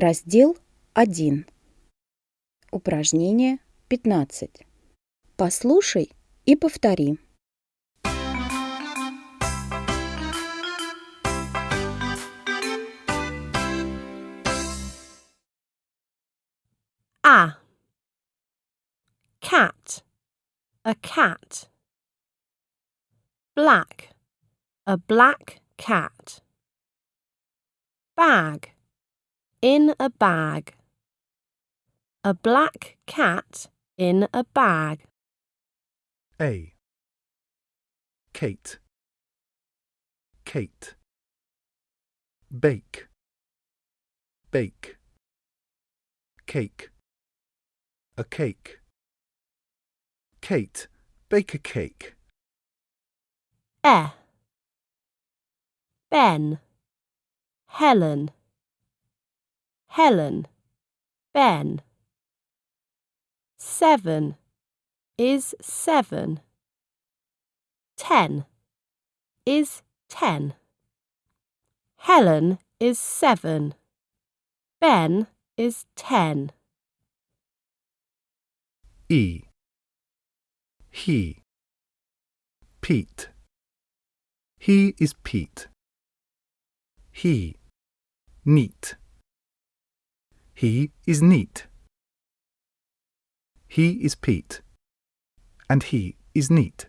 Раздел 1. Упражнение 15. Послушай и повтори. A. Cat. A cat. Black. A black cat. Bag. In a bag. A black cat in a bag. A. Kate. Kate. Bake. Bake. Cake. A cake. Kate, bake a cake. E. Ben. Helen. Helen. Ben. Seven is seven. Ten is ten. Helen is seven. Ben is ten. E. He. Pete. He is Pete. He. Neat. He is neat. He is Pete. And he is neat.